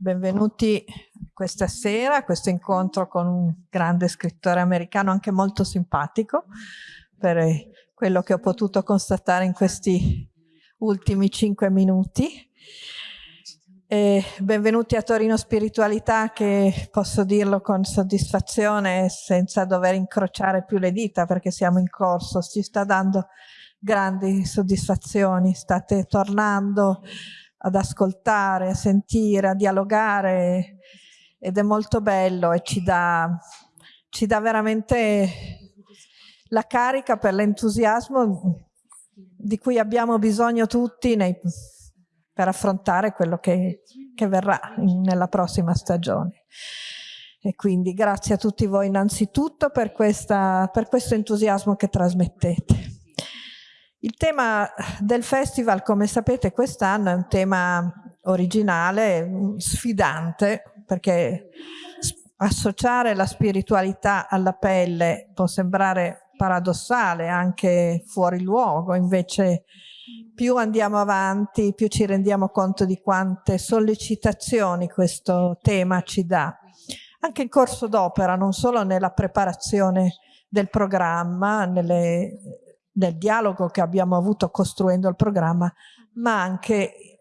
benvenuti questa sera a questo incontro con un grande scrittore americano anche molto simpatico per quello che ho potuto constatare in questi ultimi cinque minuti. E benvenuti a Torino Spiritualità che posso dirlo con soddisfazione senza dover incrociare più le dita perché siamo in corso, ci sta dando grandi soddisfazioni, state tornando ad ascoltare, a sentire, a dialogare ed è molto bello e ci dà, ci dà veramente la carica per l'entusiasmo di cui abbiamo bisogno tutti nei, per affrontare quello che, che verrà in, nella prossima stagione. E quindi grazie a tutti voi innanzitutto per, questa, per questo entusiasmo che trasmettete. Il tema del festival, come sapete, quest'anno è un tema originale, sfidante, perché associare la spiritualità alla pelle può sembrare paradossale, anche fuori luogo, invece più andiamo avanti, più ci rendiamo conto di quante sollecitazioni questo tema ci dà. Anche in corso d'opera, non solo nella preparazione del programma, nelle nel dialogo che abbiamo avuto costruendo il programma, ma anche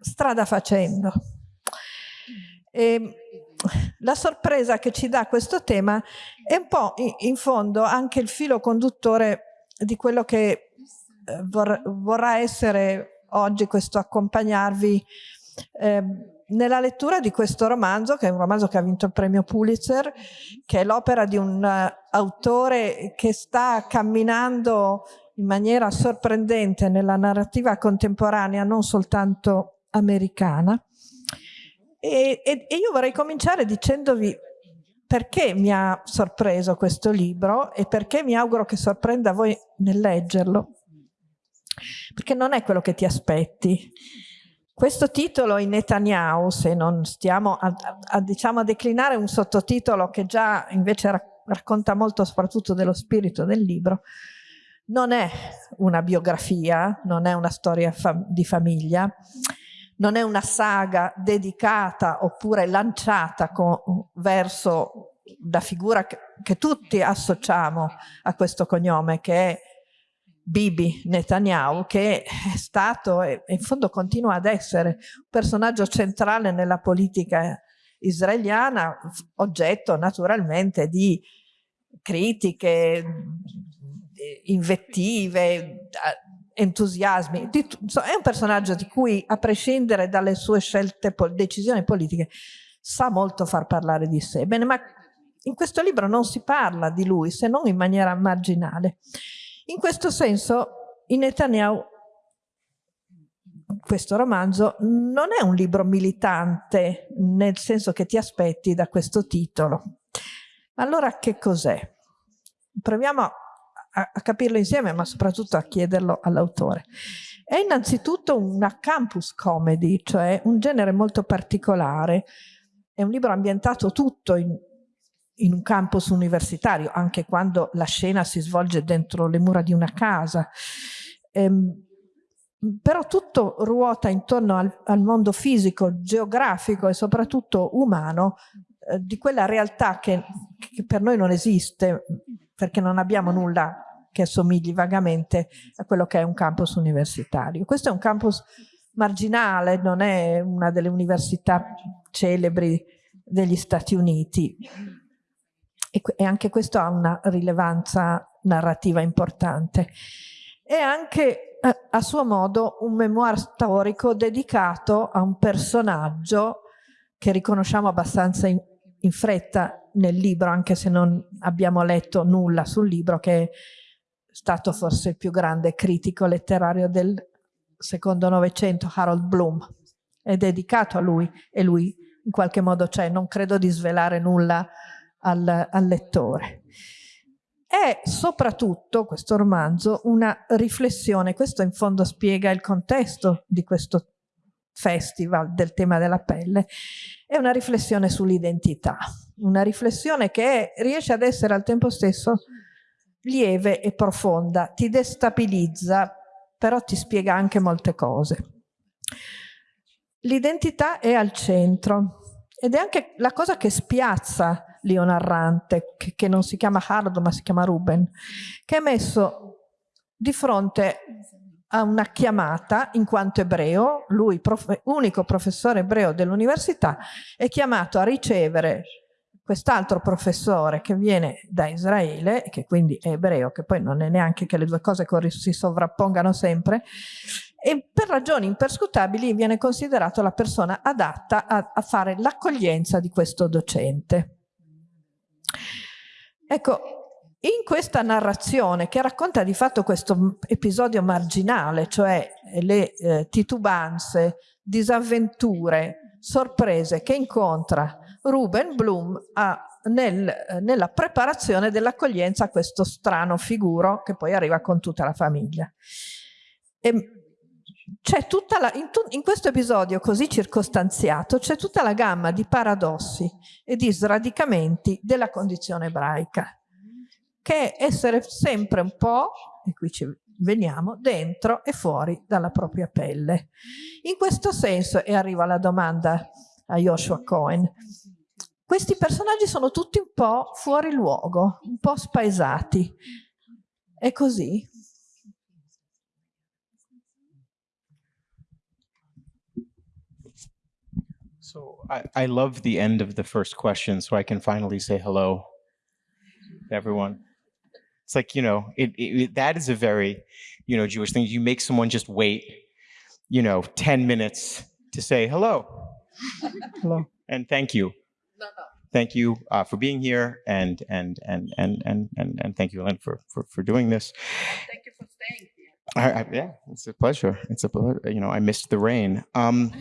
strada facendo. E la sorpresa che ci dà questo tema è un po' in fondo anche il filo conduttore di quello che eh, vor vorrà essere oggi questo accompagnarvi eh, nella lettura di questo romanzo, che è un romanzo che ha vinto il premio Pulitzer, che è l'opera di un uh, autore che sta camminando in maniera sorprendente nella narrativa contemporanea, non soltanto americana. E, e, e io vorrei cominciare dicendovi perché mi ha sorpreso questo libro e perché mi auguro che sorprenda voi nel leggerlo. Perché non è quello che ti aspetti questo titolo in Netanyahu, se non stiamo a, a, a, diciamo, a declinare un sottotitolo che già invece ra racconta molto soprattutto dello spirito del libro, non è una biografia, non è una storia fa di famiglia, non è una saga dedicata oppure lanciata verso la figura che, che tutti associamo a questo cognome, che è Bibi Netanyahu, che è stato e in fondo continua ad essere un personaggio centrale nella politica israeliana, oggetto naturalmente di critiche, invettive, entusiasmi. È un personaggio di cui, a prescindere dalle sue scelte, decisioni politiche, sa molto far parlare di sé. Bene, ma in questo libro non si parla di lui, se non in maniera marginale. In questo senso, in Netanyahu, questo romanzo, non è un libro militante, nel senso che ti aspetti da questo titolo. Allora che cos'è? Proviamo a, a capirlo insieme, ma soprattutto a chiederlo all'autore. È innanzitutto una campus comedy, cioè un genere molto particolare. È un libro ambientato tutto in in un campus universitario, anche quando la scena si svolge dentro le mura di una casa. Ehm, però tutto ruota intorno al, al, mondo fisico, geografico e soprattutto umano eh, di quella realtà che, che per noi non esiste perché non abbiamo nulla che assomigli vagamente a quello che è un campus universitario. Questo è un campus marginale, non è una delle università celebri degli Stati Uniti e, e anche questo ha una rilevanza narrativa importante. È anche a, suo modo un memoir storico dedicato a un personaggio che riconosciamo abbastanza in, in fretta nel libro, anche se non abbiamo letto nulla sul libro, che è stato forse il più grande critico letterario del secondo Novecento, Harold Bloom. È dedicato a lui e lui in qualche modo c'è, non credo di svelare nulla al, al lettore. È soprattutto questo romanzo una riflessione, questo in fondo spiega il contesto di questo festival del tema della pelle, è una riflessione sull'identità, una riflessione che riesce ad essere al tempo stesso lieve e profonda, ti destabilizza, però ti spiega anche molte cose. l'identità è al centro ed è anche la cosa che spiazza Leo Narrante, che, che non si chiama Hardo ma si chiama Ruben, che è messo di fronte a una chiamata in quanto ebreo, lui prof unico professore ebreo dell'università, è chiamato a ricevere quest'altro professore che viene da Israele, che quindi è ebreo, che poi non è neanche che le due cose si sovrappongano sempre, e per ragioni imperscrutabili viene considerato la persona adatta a, a fare l'accoglienza di questo docente. Ecco, in questa narrazione che racconta di fatto questo episodio marginale, cioè le eh, titubanze, disavventure, sorprese che incontra Ruben Bloom a, nel, nella preparazione dell'accoglienza a questo strano figuro che poi arriva con tutta la famiglia. C'è tutta la, in, tu, in, questo episodio così circostanziato c'è tutta la gamma di paradossi e di sradicamenti della condizione ebraica che è essere sempre un po', e qui ci veniamo, dentro e fuori dalla propria pelle. In questo senso, e arriva la domanda a Joshua Cohen, questi personaggi sono tutti un po' fuori luogo, un po' spaesati. È così? So I, I love the end of the first question so I can finally say hello to everyone. It's like, you know, it, it, that is a very, you know, Jewish thing. You make someone just wait, you know, 10 minutes to say hello. hello. And thank you. No, no. Thank you uh, for being here and and and and and and, and thank you, Ellen, for, for for doing this. Thank you for staying here. I, I, yeah, it's a pleasure. It's a you know I missed the rain. Um,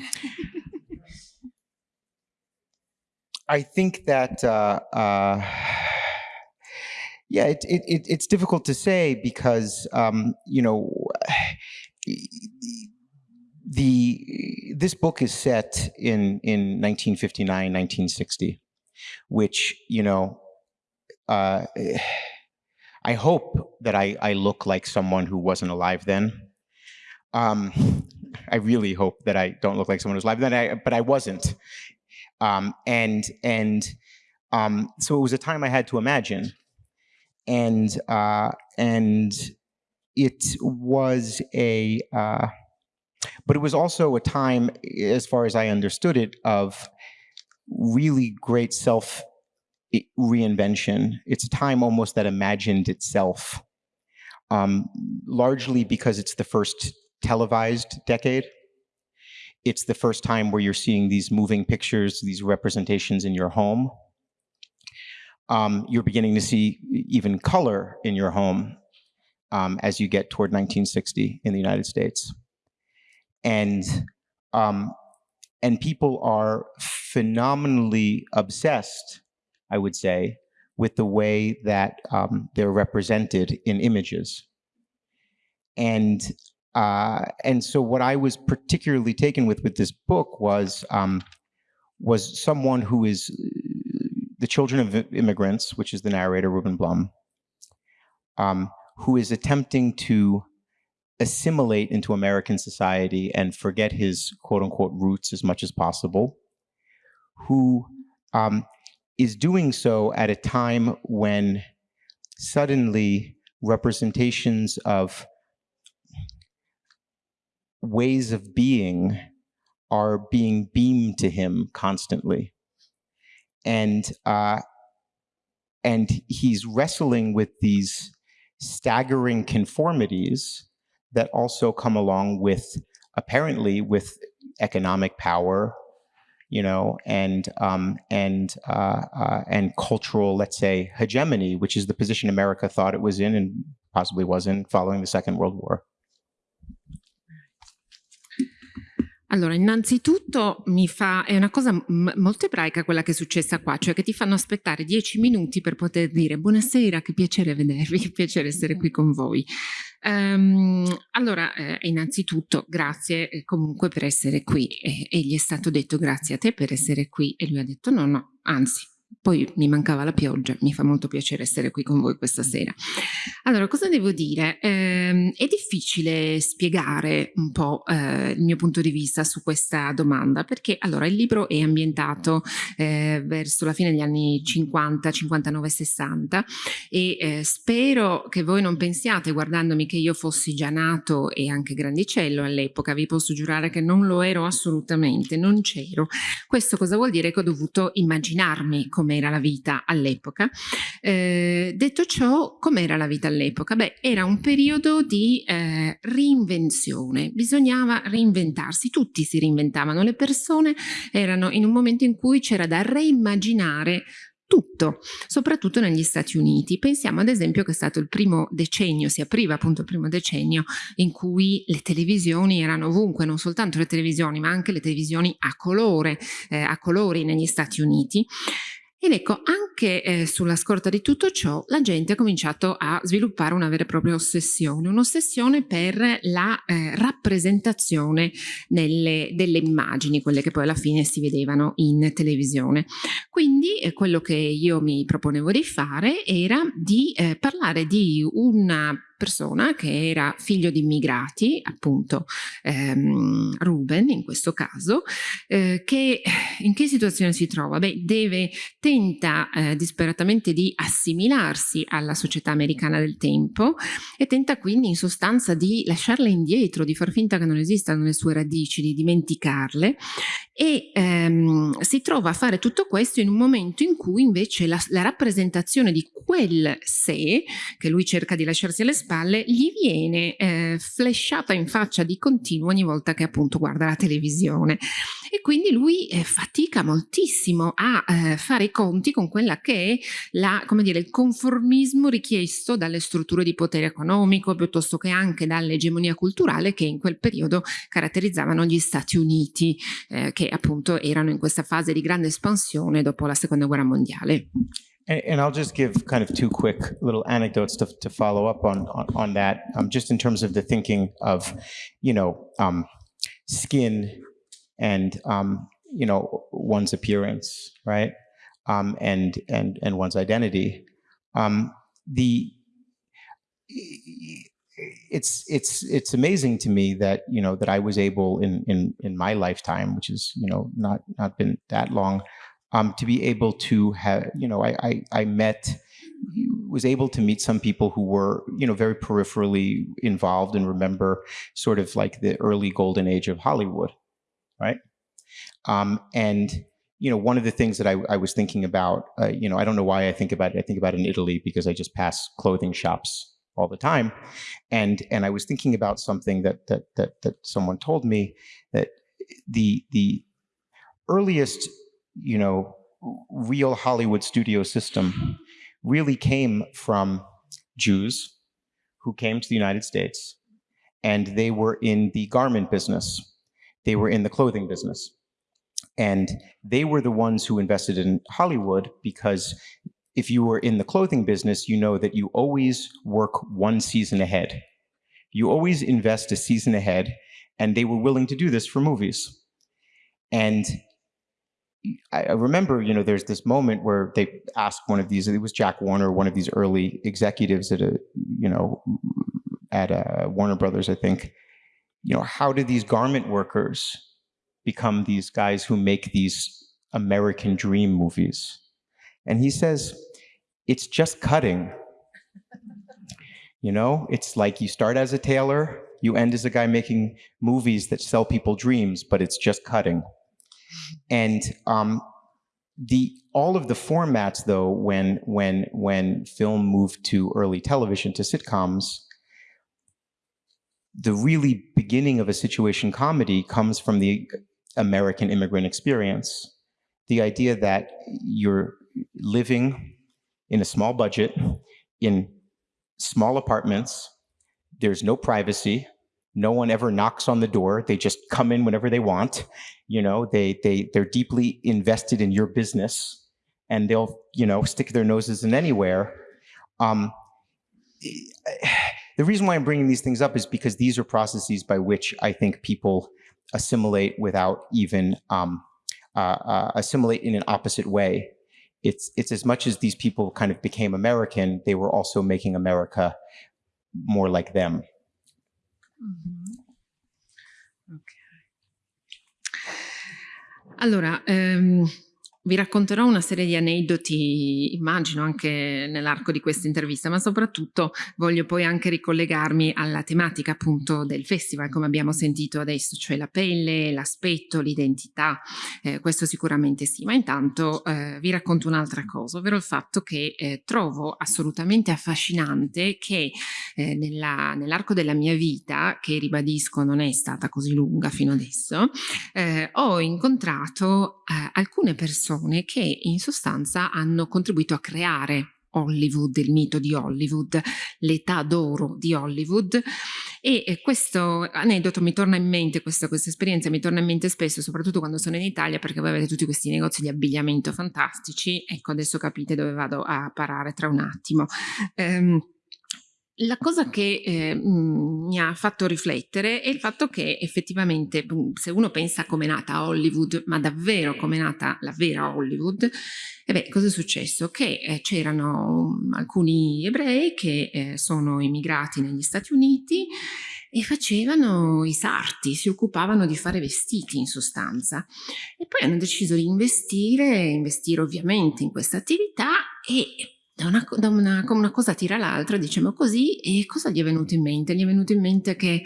I think that uh, uh, yeah, it, it, it, it's difficult to say because um, you know the this book is set in in 1959, 1960, which you know. Uh, I hope that I, I look like someone who wasn't alive then. Um, I really hope that I don't look like someone who's alive then, I, but I wasn't. Um, and and um, so it was a time I had to imagine and uh, and it was a uh, but it was also a time, as far as I understood it, of really great self reinvention. It's a time almost that imagined itself, um, largely because it's the first televised decade. It's the first time where you're seeing these moving pictures, these representations in your home um, you're beginning to see even color in your home um, as you get toward 1960 in the United States. And, um, and people are phenomenally obsessed, I would say, with the way that um, they're represented in images. And uh, and so what I was particularly taken with with this book was um, was someone who is the children of immigrants, which is the narrator, Ruben Blum, um, who is attempting to assimilate into American society and forget his quote unquote roots as much as possible, who um, is doing so at a time when suddenly representations of ways of being are being beamed to him constantly. And uh, and he's wrestling with these staggering conformities that also come along with apparently with economic power you know and um, and uh, uh, and cultural let's say hegemony which is the position america thought it was in and possibly was in following the second world war Allora, innanzitutto mi fa, è una cosa molto ebraica quella che è successa qua, cioè che ti fanno aspettare dieci minuti per poter dire buonasera, che piacere vedervi, che piacere essere qui con voi. Um, allora, eh, innanzitutto grazie eh, comunque per essere qui e, e gli è stato detto grazie a te per essere qui e lui ha detto no, no, anzi, Poi mi mancava la pioggia, mi fa molto piacere essere qui con voi questa sera. Allora, cosa devo dire? Eh, è difficile spiegare un po' eh, il mio punto di vista su questa domanda, perché allora il libro è ambientato eh, verso la fine degli anni 50, 59, 60 e eh, spero che voi non pensiate guardandomi che io fossi già nato e anche grandicello all'epoca, vi posso giurare che non lo ero assolutamente, non c'ero. Questo cosa vuol dire che ho dovuto immaginarmi come com'era la vita all'epoca. Eh, detto ciò, com'era la vita all'epoca? Beh, era un periodo di eh, reinvenzione, bisognava reinventarsi, tutti si reinventavano, le persone erano in un momento in cui c'era da reimmaginare tutto, soprattutto negli Stati Uniti. Pensiamo ad esempio che è stato il primo decennio, si apriva appunto il primo decennio in cui le televisioni erano ovunque, non soltanto le televisioni ma anche le televisioni a colore, eh, a colori negli Stati Uniti ed ecco, anche eh, sulla scorta di tutto ciò, la gente ha cominciato a sviluppare una vera e propria ossessione, un'ossessione per la eh, rappresentazione nelle, delle immagini, quelle che poi alla fine si vedevano in televisione. Quindi eh, quello che io mi proponevo di fare era di eh, parlare di una persona che era figlio di immigrati, appunto ehm, Ruben in questo caso, eh, che in che situazione si trova? Beh, deve, tenta eh, disperatamente di assimilarsi alla società americana del tempo e tenta quindi in sostanza di lasciarle indietro, di far finta che non esistano le sue radici, di dimenticarle e ehm, si trova a fare tutto questo in un momento in cui invece la, la rappresentazione di quel sé che lui cerca di lasciarsi alle spalle spalle gli viene eh, flashata in faccia di continuo ogni volta che appunto guarda la televisione e quindi lui eh, fatica moltissimo a eh, fare i conti con quella che è la, come dire, il conformismo richiesto dalle strutture di potere economico piuttosto che anche dall'egemonia culturale che in quel periodo caratterizzavano gli Stati Uniti eh, che appunto erano in questa fase di grande espansione dopo la seconda guerra mondiale. And, and, I'll just give kind of two quick little anecdotes to, to follow up on, on, on that, um, just in terms of the thinking of, you know, um, skin and, um, you know, one's appearance, right? Um, and, and, and one's identity. Um, the, it's, it's, it's amazing to me that, you know, that I was able in, in, in my lifetime, which is, you know, not, not been that long, um, to be able to have, you know, I, I, I met, was able to meet some people who were, you know, very peripherally involved and remember sort of like the early golden age of Hollywood, right? Um, and, you know, one of the things that I, I was thinking about, uh, you know, I don't know why I think about it. I think about it in Italy because I just pass clothing shops all the time. And, and I was thinking about something that, that, that, that someone told me that the, the earliest you know, real Hollywood studio system really came from Jews who came to the United States and they were in the garment business. They were in the clothing business. And they were the ones who invested in Hollywood because if you were in the clothing business, you know that you always work one season ahead. You always invest a season ahead, and they were willing to do this for movies. And I remember, you know, there's this moment where they asked one of these, it was Jack Warner, one of these early executives at a, you know, at a Warner Brothers, I think, you know, how did these garment workers become these guys who make these American dream movies? And he says, it's just cutting. You know, it's like you start as a tailor, you end as a guy making movies that sell people dreams, but it's just cutting. And um, the all of the formats, though, when when when film moved to early television to sitcoms, the really beginning of a situation comedy comes from the American immigrant experience. The idea that you're living in a small budget, in small apartments, there's no privacy, no one ever knocks on the door. They just come in whenever they want. You know, they, they, they're deeply invested in your business and they'll, you know, stick their noses in anywhere. Um, the reason why I'm bringing these things up is because these are processes by which I think people assimilate without even um, uh, uh, assimilate in an opposite way it's it's as much as these people kind of became American, they were also making America more like them. Mm -hmm. okay. Allora, um, Vi racconterò una serie di aneddoti, immagino anche nell'arco di questa intervista, ma soprattutto voglio poi anche ricollegarmi alla tematica appunto del festival, come abbiamo sentito adesso, cioè la pelle, l'aspetto, l'identità, eh, questo sicuramente sì, ma intanto eh, vi racconto un'altra cosa, ovvero il fatto che eh, trovo assolutamente affascinante che eh, nell'arco nell della mia vita, che ribadisco non è stata così lunga fino adesso, eh, ho incontrato eh, alcune persone persone che in sostanza hanno contribuito a creare Hollywood, il mito di Hollywood, l'età d'oro di Hollywood e questo aneddoto mi torna in mente, questa, questa, esperienza mi torna in mente spesso, soprattutto quando sono in Italia perché voi avete tutti questi negozi di abbigliamento fantastici, ecco adesso capite dove vado a parare tra un attimo. Um, la cosa che eh, mi ha fatto riflettere è il fatto che effettivamente se uno pensa come è nata Hollywood, ma davvero come è nata la vera Hollywood, e beh, cosa è successo? Che eh, c'erano mm, alcuni ebrei che eh, sono emigrati negli Stati Uniti e facevano i sarti, si occupavano di fare vestiti in sostanza. E poi hanno deciso di investire, investire ovviamente in questa attività e da una, da una, una cosa tira l'altra, diciamo così, e cosa gli è venuto in mente? Gli è venuto in mente che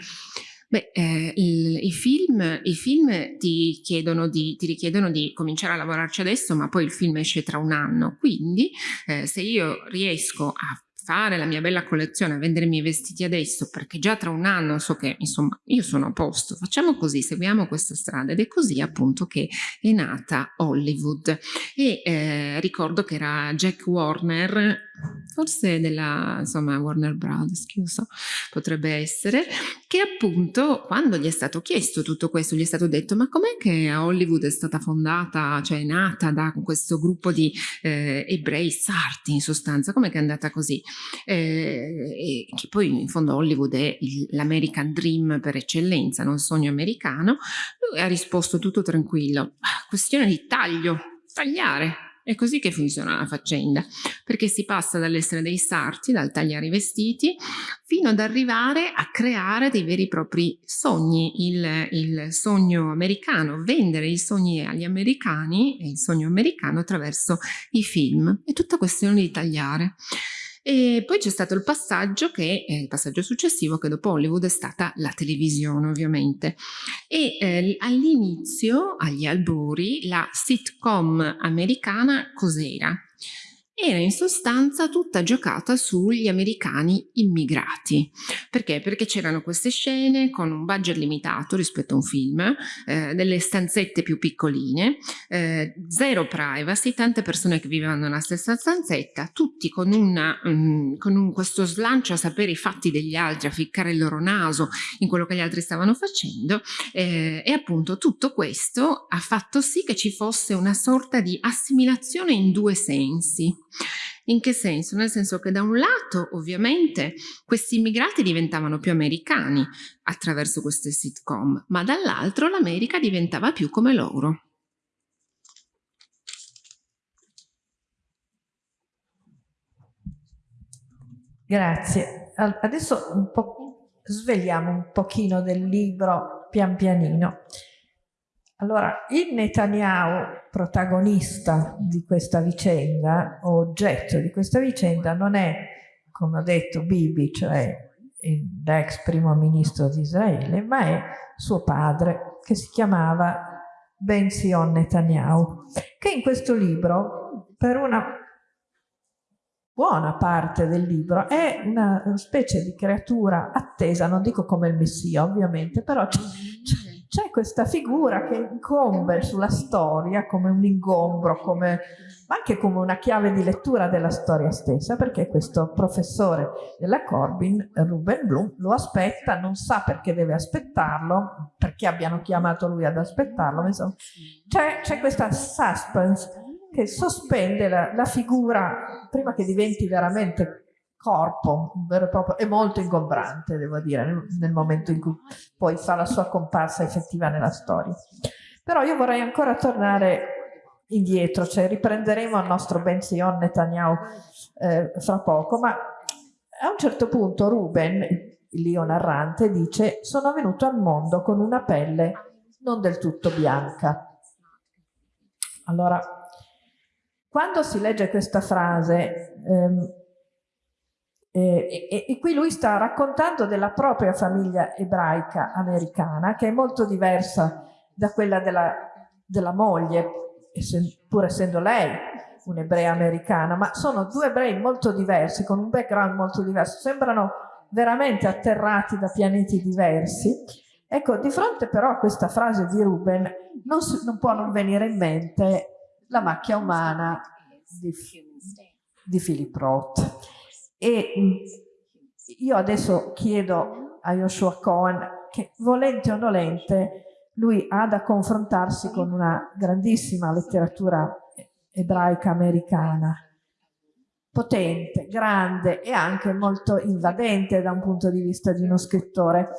Beh, eh, il, i, film, i, film, ti, di, ti, richiedono di cominciare a lavorarci adesso, ma poi il film esce tra un anno. Quindi, eh, se io riesco a fare la mia bella collezione, a vendere i miei vestiti adesso, perché già tra un anno so che, insomma, io sono a posto, facciamo così, seguiamo questa strada. Ed è così appunto che è nata Hollywood. E eh, ricordo che era Jack Warner, forse della, insomma, Warner Brothers, lo so, potrebbe essere, che appunto quando gli è stato chiesto tutto questo, gli è stato detto ma com'è che Hollywood è stata fondata, cioè è nata da questo gruppo di eh, ebrei sarti in sostanza, com'è che è andata così? Eh, che poi in fondo Hollywood è l'American Dream per eccellenza, non sogno americano, lui ha risposto tutto tranquillo, ah, questione di taglio, tagliare, è così che funziona la faccenda, perché si passa dall'essere dei sarti, dal tagliare i vestiti, fino ad arrivare a creare dei veri e propri sogni, il, il sogno americano, vendere i sogni agli americani e il sogno americano attraverso i film. È tutta questione di tagliare. E poi c'è stato il passaggio che, eh, il passaggio successivo che dopo Hollywood è stata la televisione ovviamente e eh, all'inizio, agli albori, la sitcom americana cos'era? Era in sostanza tutta giocata sugli americani immigrati. Perché? Perché c'erano queste scene con un budget limitato rispetto a un film, eh, delle stanzette più piccoline, eh, zero privacy, tante persone che vivevano nella stessa stanzetta, tutti con, una, um, con un, questo slancio a sapere i fatti degli altri, a ficcare il loro naso in quello che gli altri stavano facendo eh, e appunto tutto questo ha fatto sì che ci fosse una sorta di assimilazione in due sensi. In che senso? Nel senso che da un lato ovviamente questi immigrati diventavano più americani attraverso queste sitcom, ma dall'altro l'America diventava più come loro. Grazie. Adesso un svegliamo un pochino del libro pian pianino. Allora, il Netanyahu, protagonista di questa vicenda, o oggetto di questa vicenda, non è, come ho detto, Bibi, cioè l'ex primo ministro di Israele, ma è suo padre, che si chiamava Ben Sion Netanyahu, che in questo libro, per una buona parte del libro, è una specie di creatura attesa, non dico come il Messia ovviamente, però c'è c'è questa figura che incombe sulla storia come un ingombro, come, ma anche come una chiave di lettura della storia stessa, perché questo professore della Corbin, Ruben Bloom, lo aspetta, non sa perché deve aspettarlo, perché abbiano chiamato lui ad aspettarlo, c'è questa suspense che sospende la, la figura prima che diventi veramente corpo, vero e proprio, è molto ingombrante, devo dire, nel, nel, momento in cui poi fa la sua comparsa effettiva nella storia. Però io vorrei ancora tornare indietro, cioè riprenderemo il nostro Ben Sion Netanyahu eh, fra poco, ma a un certo punto Ruben, il Lio narrante, dice sono venuto al mondo con una pelle non del tutto bianca. Allora, quando si legge questa frase, ehm, eh, e, e, qui lui sta raccontando della propria famiglia ebraica americana, che è molto diversa da quella della, della moglie, pur essendo lei un'ebrea americana, ma sono due ebrei molto diversi, con un background molto diverso, sembrano veramente atterrati da pianeti diversi. Ecco, di fronte però a questa frase di Ruben non, si, non può non venire in mente la macchia umana di, di Philip Roth. E mm, io adesso chiedo a Joshua Cohen che volente o nolente lui ha da confrontarsi con una grandissima letteratura ebraica americana, potente, grande e anche molto invadente da un punto di vista di uno scrittore.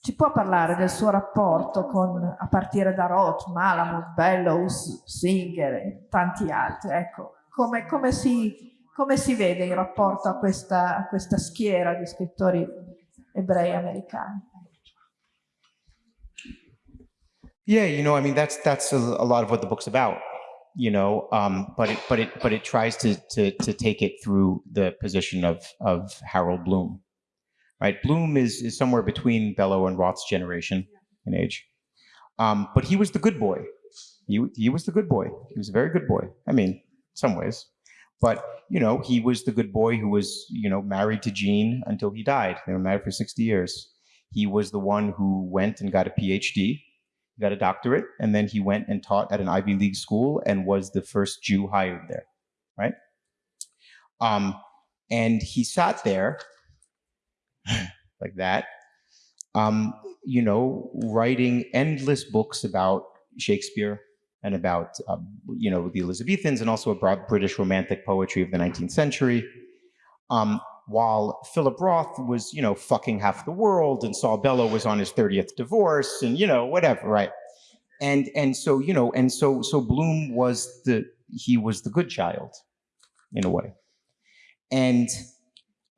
Ci può parlare del suo rapporto con, a partire da Roth, Malamud, Bellows, Singer e tanti altri? Ecco, come, come, si, come si vede in rapporto a questa, a questa schiera di scrittori ebrei americani? Yeah, you know, I mean, that's that's a, a lot of what the book's about. You know, um, but it but it but it tries to to to take it through the position of of Harold Bloom, right? Bloom is is somewhere between Bellow and Roth's generation in age, um, but he was the good boy. He he was the good boy. He was a very good boy. I mean, some ways, but you know, he was the good boy who was you know married to Jean until he died. They were married for sixty years. He was the one who went and got a PhD got a doctorate, and then he went and taught at an Ivy League school and was the first Jew hired there, right? Um, and he sat there like that, um, you know, writing endless books about Shakespeare and about, um, you know, the Elizabethans and also about British romantic poetry of the 19th century. Um, while Philip Roth was, you know, fucking half the world and Saul Bellow was on his 30th divorce and, you know, whatever, right? And, and so, you know, and so, so Bloom was the, he was the good child in a way. And,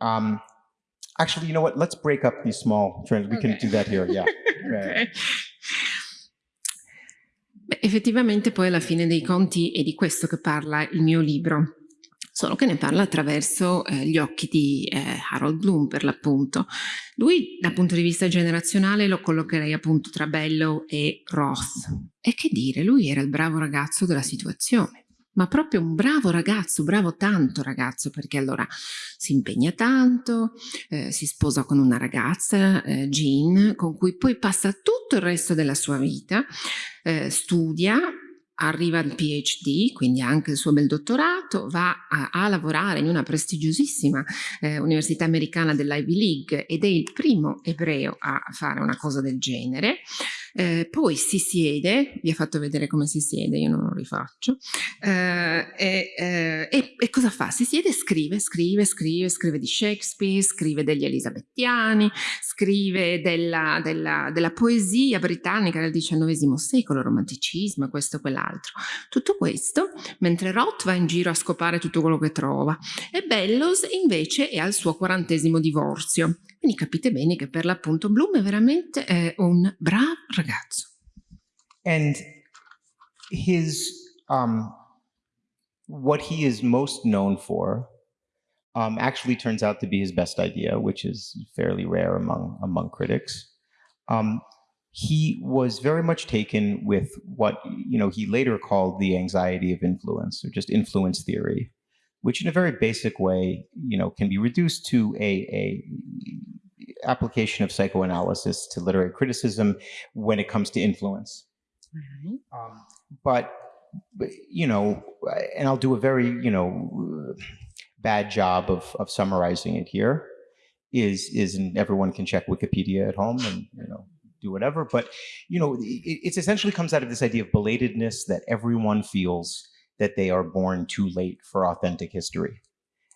um, actually, you know what? Let's break up these small trends. We okay. can do that here. Yeah. okay. Beh, effettivamente poi alla fine dei conti è di questo che parla il mio libro. solo che ne parla attraverso eh, gli occhi di eh, Harold Bloom per l'appunto. Lui dal punto di vista generazionale lo collocherei appunto tra Bellow e Roth. E che dire, lui era il bravo ragazzo della situazione ma proprio un bravo ragazzo, bravo tanto ragazzo, perché allora si impegna tanto, eh, si sposa con una ragazza, eh, Jean, con cui poi passa tutto il resto della sua vita, eh, studia, arriva al PhD, quindi anche il suo bel dottorato, va a, a lavorare in una prestigiosissima eh, università americana dell'Ivy League ed è il primo ebreo a fare una cosa del genere. Eh, poi si siede, vi ha fatto vedere come si siede, io non lo rifaccio, eh, e, eh, e, e, cosa fa? Si siede e scrive, scrive, scrive, scrive di Shakespeare, scrive degli elisabettiani, scrive della, della, della poesia britannica del XIX secolo, romanticismo, questo e quell'altro. Tutto questo mentre Roth va in giro a scopare tutto quello che trova e Bellows invece è al suo quarantesimo divorzio. Quindi capite bene che per l'appunto Bloom è veramente eh, un bravo ragazzo. And his, um, what he is most known for um, actually turns out to be his best idea, which is fairly rare among, among critics. Um, he was very much taken with what you know he later called the anxiety of influence, or just influence theory, which in a very basic way, you know, can be reduced to a, a application of psychoanalysis to literary criticism when it comes to influence. Mm-hmm. Um, but, but, you know, and I'll do a very, you know, bad job of, of summarizing it here is, is, and everyone can check Wikipedia at home and, you know, do whatever. But, you know, it, it essentially comes out of this idea of belatedness that everyone feels that they are born too late for authentic history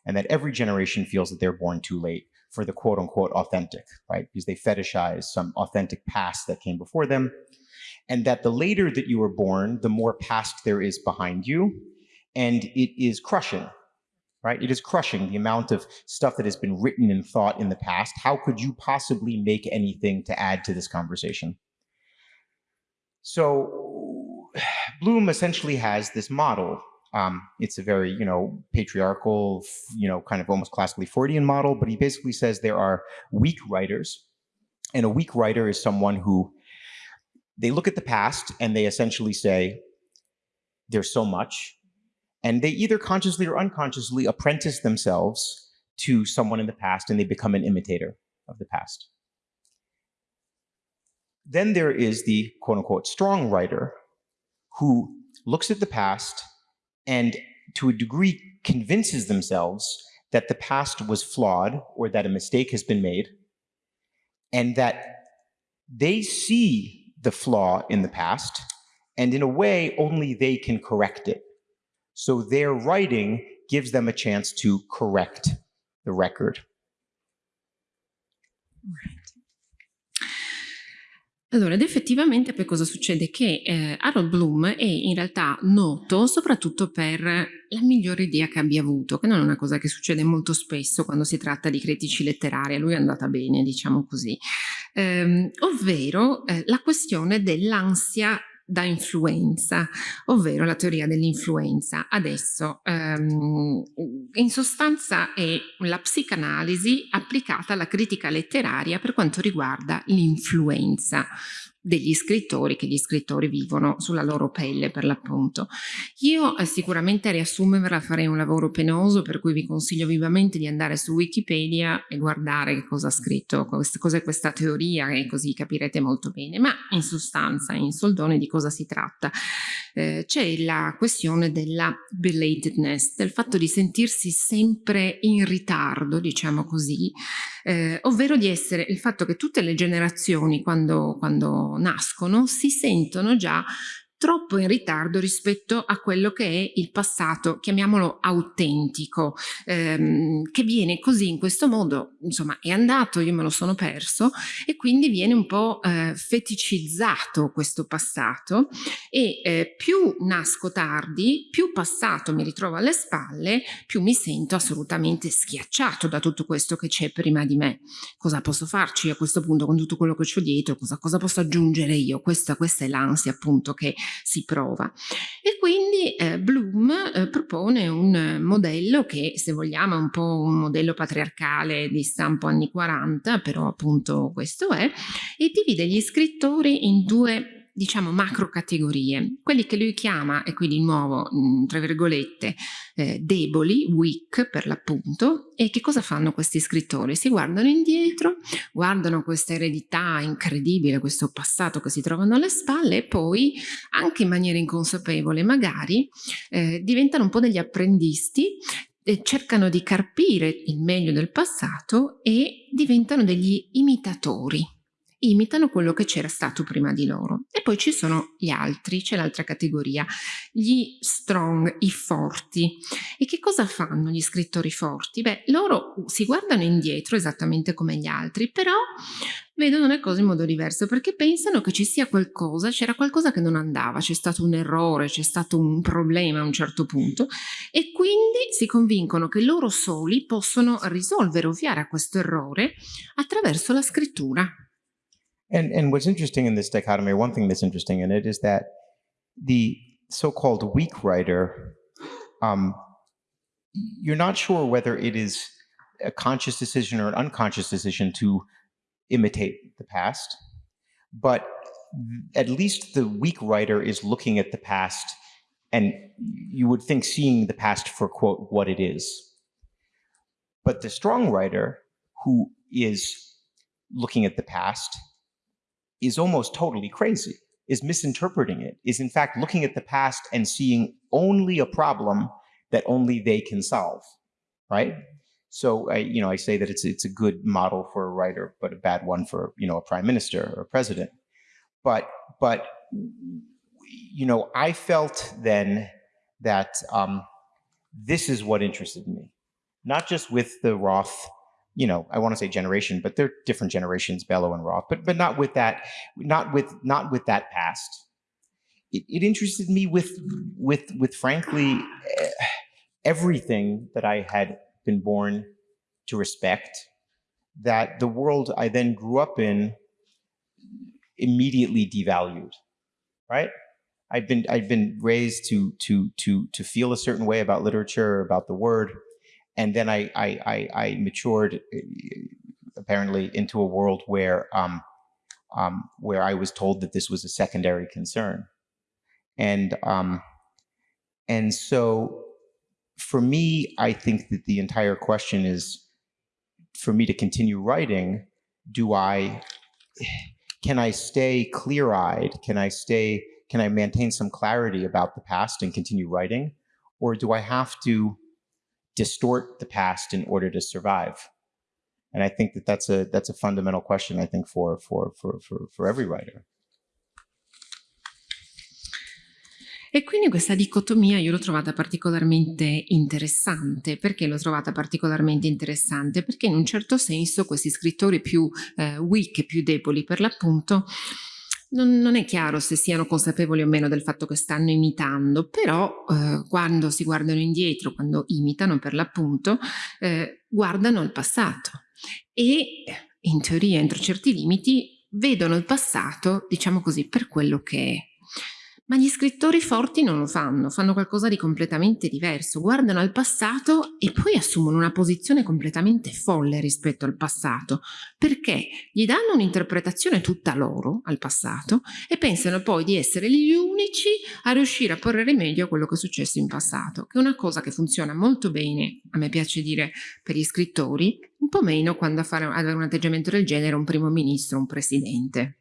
and that every generation feels that they're born too late for the quote unquote authentic, right? Because they fetishize some authentic past that came before them. and that the later that you were born, the more past there is behind you, and it is crushing, right? It is crushing the amount of stuff that has been written and thought in the past. How could you possibly make anything to add to this conversation? So Bloom essentially has this model. Um, it's a very, you know, patriarchal, you know, kind of almost classically Freudian model, but he basically says there are weak writers, and a weak writer is someone who they look at the past and they essentially say, there's so much, and they either consciously or unconsciously apprentice themselves to someone in the past and they become an imitator of the past. Then there is the quote unquote strong writer who looks at the past and to a degree convinces themselves that the past was flawed or that a mistake has been made and that they see the flaw in the past and in a way only they can correct it. So their writing gives them a chance to correct the record. Right. Allora, ed effettivamente poi cosa succede? Che eh, Harold Bloom è in realtà noto soprattutto per la migliore idea che abbia avuto, che non è una cosa che succede molto spesso quando si tratta di critici letterari, a lui è andata bene, diciamo così, ehm, ovvero eh, la questione dell'ansia da influenza, ovvero la teoria dell'influenza. Adesso, ehm, in sostanza è la psicanalisi applicata alla critica letteraria per quanto riguarda l'influenza degli scrittori, che gli scrittori vivono sulla loro pelle per l'appunto. Io eh, sicuramente a riassumerla farei un lavoro penoso, per cui vi consiglio vivamente di andare su Wikipedia e guardare che cosa ha scritto, cos'è questa teoria e così capirete molto bene, ma in sostanza, in soldone, di cosa si tratta? Eh, C'è la questione della belatedness, del fatto di sentirsi sempre in ritardo, diciamo così, eh, ovvero di essere il fatto che tutte le generazioni quando, quando nascono si sentono già troppo in ritardo rispetto a quello che è il passato, chiamiamolo autentico, ehm, che viene così in questo modo, insomma è andato, io me lo sono perso e quindi viene un po' eh, feticizzato questo passato e eh, più nasco tardi, più passato mi ritrovo alle spalle, più mi sento assolutamente schiacciato da tutto questo che c'è prima di me. Cosa posso farci a questo punto con tutto quello che ho dietro? Cosa, cosa posso aggiungere io? Questa, questa è l'ansia appunto che si prova. E quindi eh, Bloom eh, propone un modello che se vogliamo è un po' un modello patriarcale di stampo anni 40, però appunto questo è, e divide gli scrittori in due diciamo macro categorie, quelli che lui chiama, e qui di nuovo mm, tra virgolette, eh, deboli, weak per l'appunto, e che cosa fanno questi scrittori? Si guardano indietro, guardano questa eredità incredibile, questo passato che si trovano alle spalle e poi, anche in maniera inconsapevole magari, eh, diventano un po' degli apprendisti cercano di carpire il meglio del passato e diventano degli imitatori imitano quello che c'era stato prima di loro. E poi ci sono gli altri, c'è l'altra categoria, gli strong, i forti. E che cosa fanno gli scrittori forti? Beh, loro si guardano indietro esattamente come gli altri, però vedono le cose in modo diverso perché pensano che ci sia qualcosa, c'era qualcosa che non andava, c'è stato un errore, c'è stato un problema a un certo punto e quindi si convincono che loro soli possono risolvere, ovviare a questo errore attraverso la scrittura. And, and what's interesting in this dichotomy, one thing that's interesting in it is that the so-called weak writer, um, you're not sure whether it is a conscious decision or an unconscious decision to imitate the past, but at least the weak writer is looking at the past and you would think seeing the past for quote what it is. But the strong writer who is looking at the past is almost totally crazy, is misinterpreting it, is in fact looking at the past and seeing only a problem that only they can solve, right? So I, you know, I say that it's it's a good model for a writer, but a bad one for you know a prime minister or a president. But but you know, I felt then that um, this is what interested me, not just with the Roth you know, I want to say generation, but they're different generations, Bellow and Roth, but but not with that, not with not with that past. It, it interested me with with with frankly eh, everything that I had been born to respect. That the world I then grew up in immediately devalued, right? I've been I've been raised to to to to feel a certain way about literature, about the word, and then I I I, I matured uh, apparently into a world where um, um, where I was told that this was a secondary concern, and um, and so for me, I think that the entire question is for me to continue writing. Do I can I stay clear eyed? Can I stay can I maintain some clarity about the past and continue writing? Or do I have to distort the past in order to survive? And I think that that's a, that's a fundamental question, I think, for, for, for, for, for every writer. E quindi questa dicotomia io l'ho trovata particolarmente interessante. Perché l'ho trovata particolarmente interessante? Perché in un certo senso questi scrittori più eh, weak, più deboli per l'appunto, non, non, è chiaro se siano consapevoli o meno del fatto che stanno imitando, però eh, quando si guardano indietro, quando imitano per l'appunto, eh, guardano al passato e in teoria entro certi limiti vedono il passato, diciamo così, per quello che è. Ma gli scrittori forti non lo fanno, fanno qualcosa di completamente diverso, guardano al passato e poi assumono una posizione completamente folle rispetto al passato, perché gli danno un'interpretazione tutta loro al passato e pensano poi di essere gli unici a riuscire a porre rimedio a quello che è successo in passato, che è una cosa che funziona molto bene, a me piace dire, per gli scrittori, un po' meno quando a fare, avere un atteggiamento del genere un primo ministro, un presidente.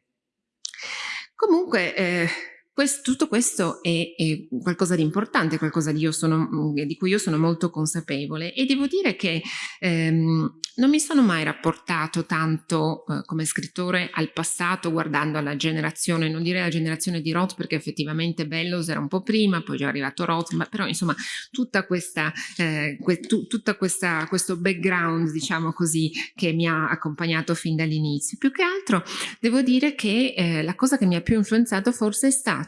Comunque... Eh, questo, tutto questo è, è, qualcosa di importante, qualcosa di, sono, mm, di, cui io sono molto consapevole e devo dire che ehm, non mi sono mai rapportato tanto eh, come scrittore al passato guardando alla generazione, non direi la generazione di Roth perché effettivamente Bellows era un po' prima, poi è arrivato Roth, ma però insomma tutta questa, eh, que, tu, tutta questa, questo background diciamo così che mi ha accompagnato fin dall'inizio. Più che altro devo dire che eh, la cosa che mi ha più influenzato forse è stata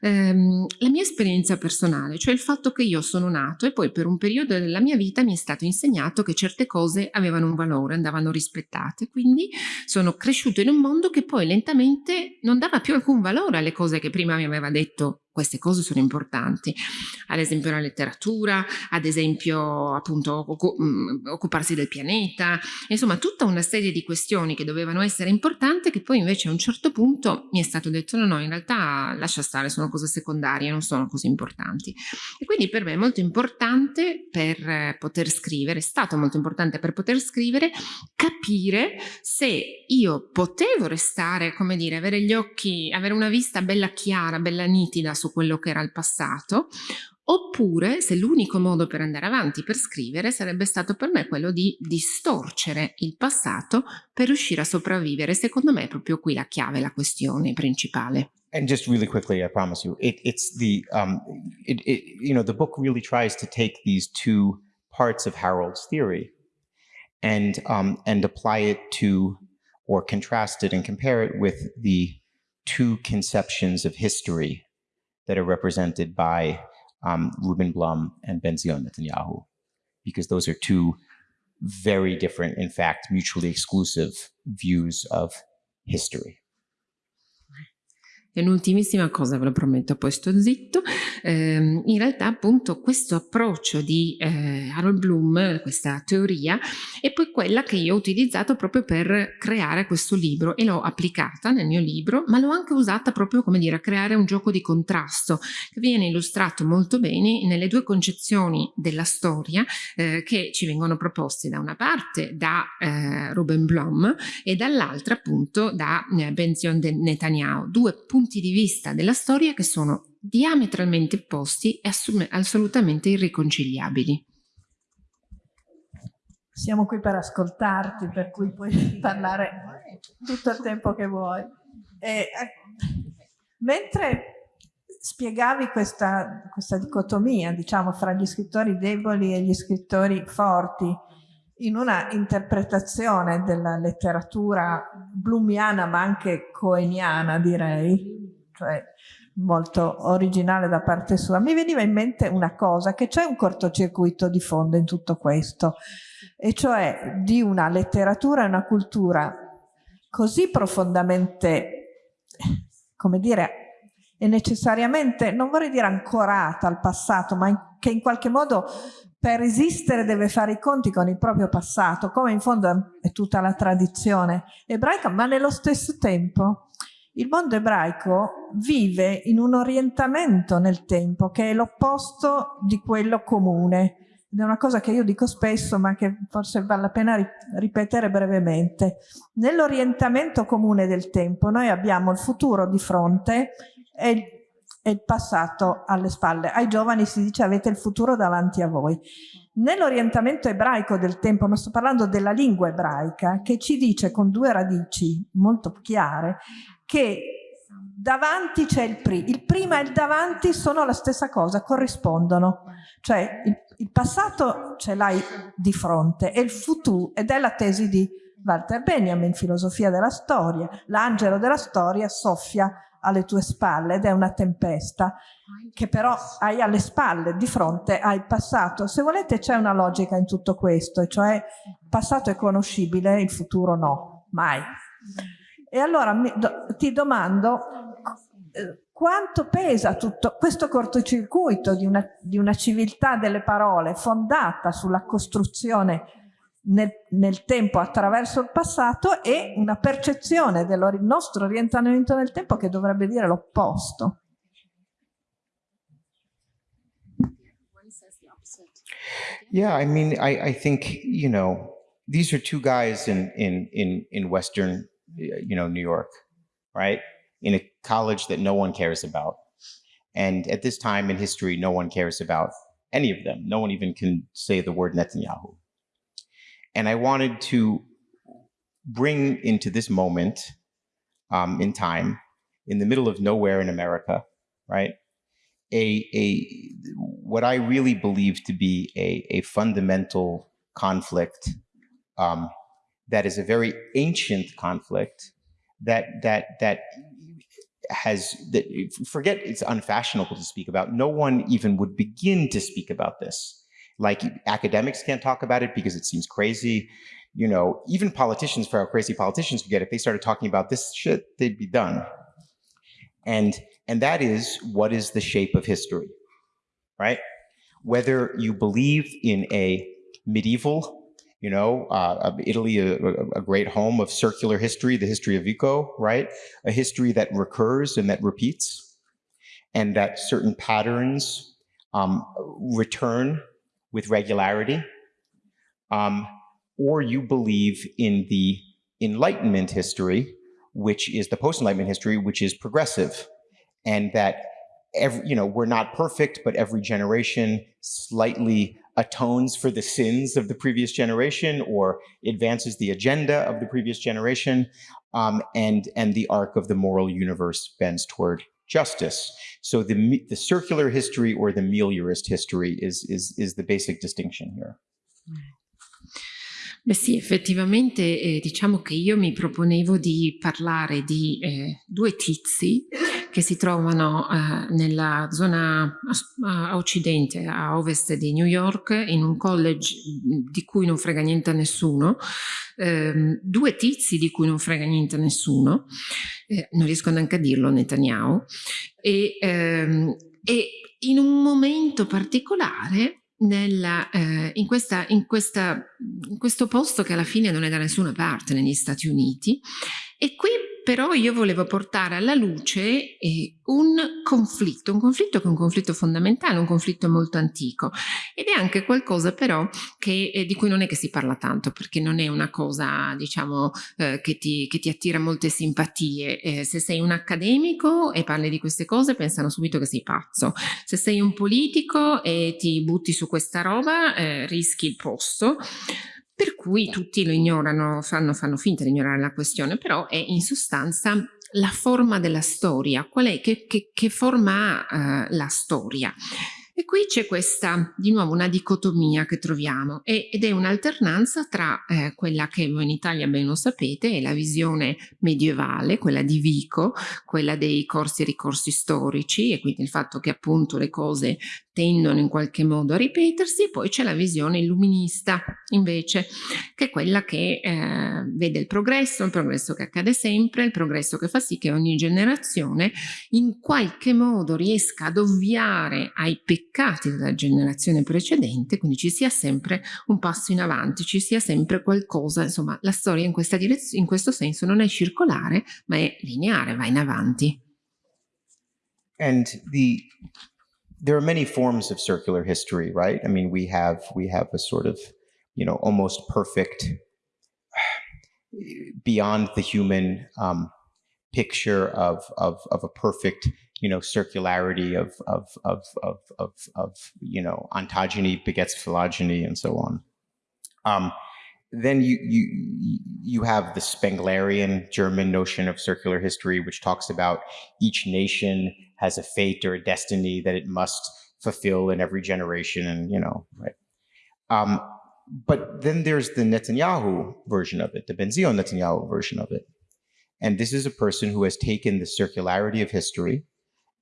ehm, la mia esperienza personale, cioè il fatto che io sono nato e poi per un periodo della mia vita mi è stato insegnato che certe cose avevano un valore, andavano rispettate, quindi sono cresciuto in un mondo che poi lentamente non dava più alcun valore alle cose che prima mi aveva detto queste cose sono importanti, ad esempio la letteratura, ad esempio appunto mm, occuparsi del pianeta, insomma tutta una serie di questioni che dovevano essere importanti che poi invece a un certo punto mi è stato detto no no in realtà lascia stare, sono cose secondarie, non sono così importanti. E quindi per me è molto importante per poter scrivere, è stato molto importante per poter scrivere, capire se io potevo restare, come dire, avere gli occhi, avere una vista bella chiara, bella nitida su su quello che era il passato, oppure se l'unico modo per andare avanti, per scrivere, sarebbe stato per me quello di distorcere il passato per riuscire a sopravvivere. Secondo me è proprio qui la chiave, la questione principale. And just really quickly, I promise you, it, it's the, um, it, it, you know, the book really tries to take these two parts of Harold's theory and, um, and apply it to, or contrast it and compare it with the two conceptions of history that are represented by um, Ruben Blum and Benzion Netanyahu, because those are two very different, in fact, mutually exclusive views of history. E un'ultimissima cosa, ve lo prometto, poi sto zitto. Eh, in realtà appunto questo approccio di eh, Harold Bloom, questa teoria, è poi quella che io ho utilizzato proprio per creare questo libro e l'ho applicata nel mio libro, ma l'ho anche usata proprio come dire a creare un gioco di contrasto che viene illustrato molto bene nelle due concezioni della storia eh, che ci vengono proposte da una parte da eh, Ruben Blum e dall'altra appunto da eh, Benzion Netanyahu, due punti punti di vista della storia che sono diametralmente opposti e assolutamente irriconciliabili. Siamo qui per ascoltarti, per cui puoi parlare tutto il tempo che vuoi. E, eh, mentre spiegavi questa, questa dicotomia, diciamo, fra gli scrittori deboli e gli scrittori forti, in una interpretazione della letteratura blumiana ma anche coeniana direi, cioè molto originale da parte sua, mi veniva in mente una cosa, che c'è un cortocircuito di fondo in tutto questo, e cioè di una letteratura e una cultura così profondamente, come dire, e necessariamente, non vorrei dire ancorata al passato, ma che in qualche modo per esistere deve fare i conti con il proprio passato, come in fondo è tutta la tradizione ebraica, ma nello stesso tempo il mondo ebraico vive in un orientamento nel tempo che è l'opposto di quello comune. È una cosa che io dico spesso, ma che forse vale la pena ripetere brevemente. Nell'orientamento comune del tempo noi abbiamo il futuro di fronte e e il passato alle spalle. Ai giovani si dice avete il futuro davanti a voi. Nell'orientamento ebraico del tempo, ma sto parlando della lingua ebraica, che ci dice con due radici molto chiare che davanti c'è il pri. Il prima e il davanti sono la stessa cosa, corrispondono. Cioè il, il passato ce l'hai di fronte e il futuro, ed è la tesi di Walter Benjamin, filosofia della storia. L'angelo della storia soffia alle tue spalle ed è una tempesta che però hai alle spalle, di fronte il passato. Se volete c'è una logica in tutto questo, cioè il passato è conoscibile, il futuro no, mai. E allora mi, do, ti domando eh, quanto pesa tutto questo cortocircuito di una, di una civiltà delle parole fondata sulla costruzione nel, nel, tempo attraverso il passato e una percezione del nostro orientamento nel tempo che dovrebbe dire l'opposto. Yeah, I mean, I, I think, you know, these are two guys in, in, in, in Western you know, New York, right? In a college that no one cares about. And at this time in history, no one cares about any of them. No one even can say the word Netanyahu. And I wanted to bring into this moment um, in time, in the middle of nowhere in America, right? A, a what I really believe to be a, a fundamental conflict um, that is a very ancient conflict that that that has that forget it's unfashionable to speak about no one even would begin to speak about this like academics can't talk about it because it seems crazy. You know even politicians for how crazy politicians could get if they started talking about this shit they'd be done. And and that is what is the shape of history right? Whether you believe in a medieval you know, uh, Italy, a, a, great home of circular history, the history of Vico, right? A history that recurs and that repeats, and that certain patterns um, return with regularity. Um, or you believe in the Enlightenment history, which is the post-Enlightenment history, which is progressive, and that every, you know, we're not perfect, but every generation slightly atones for the sins of the previous generation or advances the agenda of the previous generation, um, and, and the arc of the moral universe bends toward justice. So the, the circular history or the meliorist history is, is, is the basic distinction here. Beh sì, effettivamente eh, diciamo che io mi proponevo di parlare di eh, due tizi che si trovano eh, nella zona a, a, occidente, a ovest di New York, in un college di cui non frega niente a nessuno, ehm, due tizi di cui non frega niente a nessuno, eh, non riesco neanche a dirlo Netanyahu, e, ehm, e in un momento particolare nella, eh, in, questa, in, questa, in questo posto che alla fine non è da nessuna parte negli Stati Uniti e qui però io volevo portare alla luce eh, un conflitto, un conflitto che è un conflitto fondamentale, un conflitto molto antico. Ed è anche qualcosa però che, eh, di cui non è che si parla tanto perché non è una cosa diciamo eh, che, ti, che, ti, attira molte simpatie. Eh, se sei un accademico e parli di queste cose pensano subito che sei pazzo, se sei un politico e ti butti su questa roba eh, rischi il posto per cui tutti lo ignorano, fanno, fanno finta di ignorare la questione, però è in sostanza la forma della storia, qual è, che, che, che forma ha uh, la storia. E qui c'è questa, di nuovo, una dicotomia che troviamo e, ed è un'alternanza tra eh, quella che voi in Italia ben lo sapete, è la visione medievale, quella di Vico, quella dei corsi e ricorsi storici e quindi il fatto che appunto le cose tendono in qualche modo a ripetersi poi c'è la visione illuminista invece che è quella che eh, vede il progresso, il progresso che accade sempre, il progresso che fa sì che ogni generazione in qualche modo riesca ad ovviare ai peccati della generazione precedente, quindi ci sia sempre un passo in avanti, ci sia sempre qualcosa, insomma la storia in, questa in questo senso non è circolare ma è lineare, va in avanti. And the there are many forms of circular history, right? I mean, we have we have a sort of, you know, almost perfect, beyond the human um, picture of, of of a perfect, you know, circularity of of of of of, of you know ontogeny begets phylogeny and so on. Um, then you you you have the Spenglerian German notion of circular history, which talks about each nation has a fate or a destiny that it must fulfill in every generation, and you know, right. Um, but then there's the Netanyahu version of it, the Benzion Netanyahu version of it, and this is a person who has taken the circularity of history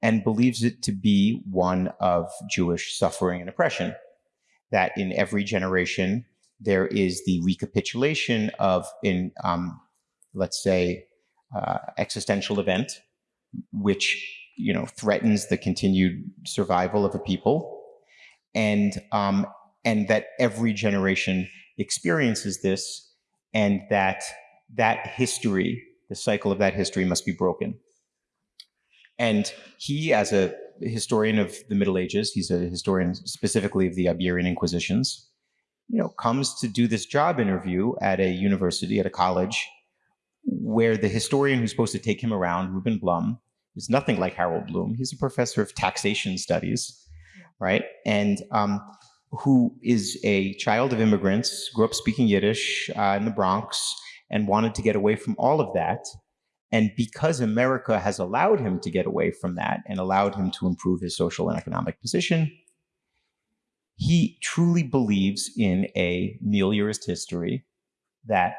and believes it to be one of Jewish suffering and oppression. That in every generation there is the recapitulation of, in um, let's say, uh, existential event, which you know threatens the continued survival of a people, and um, and that every generation experiences this, and that that history, the cycle of that history, must be broken. And he, as a historian of the Middle Ages, he's a historian specifically of the Iberian Inquisitions you know, comes to do this job interview at a university, at a college, where the historian who's supposed to take him around, Ruben Blum, is nothing like Harold Bloom. He's a professor of taxation studies, right? And um, who is a child of immigrants, grew up speaking Yiddish uh, in the Bronx, and wanted to get away from all of that. And because America has allowed him to get away from that and allowed him to improve his social and economic position, he truly believes in a meliorist history that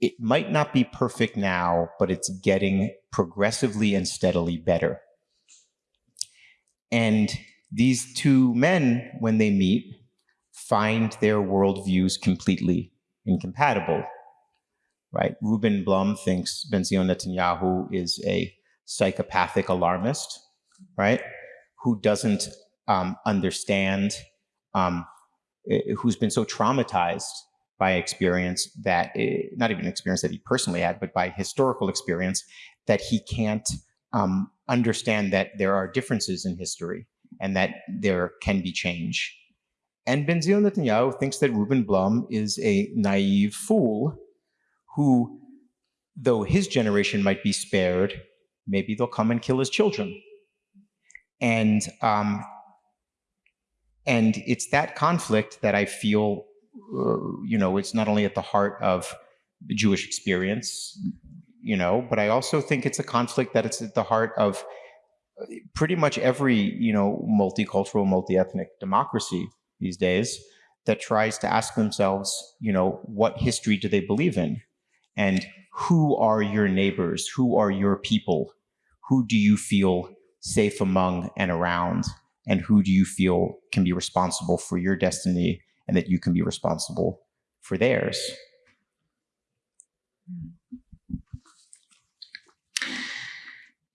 it might not be perfect now, but it's getting progressively and steadily better. And these two men, when they meet, find their worldviews completely incompatible. Right? Ruben Blum thinks Benzion Netanyahu is a psychopathic alarmist, right? Who doesn't um, understand, um, who's been so traumatized by experience that, it, not even experience that he personally had, but by historical experience, that he can't um, understand that there are differences in history and that there can be change. And Benzion Netanyahu thinks that Ruben Blum is a naive fool who, though his generation might be spared, maybe they'll come and kill his children. And um, and it's that conflict that I feel, uh, you know, it's not only at the heart of the Jewish experience, you know, but I also think it's a conflict that it's at the heart of uh, pretty much every, you know, multicultural, multi-ethnic democracy these days that tries to ask themselves, you know, what history do they believe in? And who are your neighbors? Who are your people? Who do you feel safe among and around? And who do you feel can be responsible for your destiny and that you can be responsible for theirs. Hmm.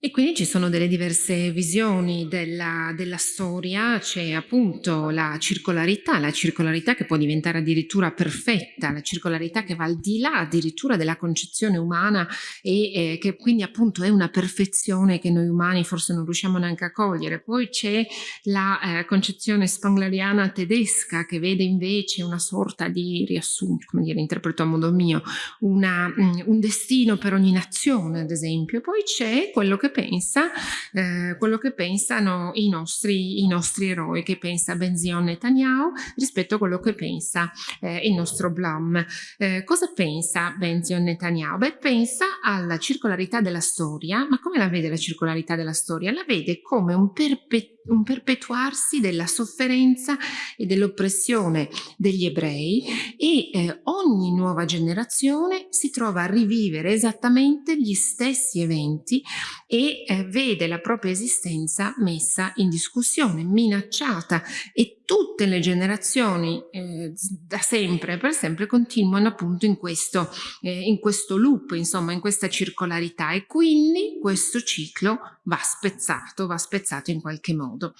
E quindi ci sono delle diverse visioni della, della storia, c'è appunto la circolarità, la circolarità che può diventare addirittura perfetta, la circolarità che va al di là addirittura della concezione umana e eh, che quindi appunto è una perfezione che noi umani forse non riusciamo neanche a cogliere. Poi c'è la eh, concezione spangleriana tedesca che vede invece una sorta di riassunto, come dire, interpreto a modo mio, una, mm, un destino per ogni nazione ad esempio. Poi c'è quello che pensa, eh, quello che pensano i nostri, i nostri eroi, che pensa Benzion Netanyahu rispetto a quello che pensa eh, il nostro Blum. Eh, cosa pensa Benzion Netanyahu? Beh, pensa alla circolarità della storia, ma come la vede la circolarità della storia? La vede come un perpetuo un perpetuarsi della sofferenza e dell'oppressione degli ebrei e eh, ogni nuova generazione si trova a rivivere esattamente gli stessi eventi e eh, vede la propria esistenza messa in discussione, minacciata e tutte le generazioni eh, da sempre per sempre continuano appunto in questo, eh, in questo loop, insomma in questa circolarità e quindi questo ciclo va spezzato, va spezzato in qualche modo.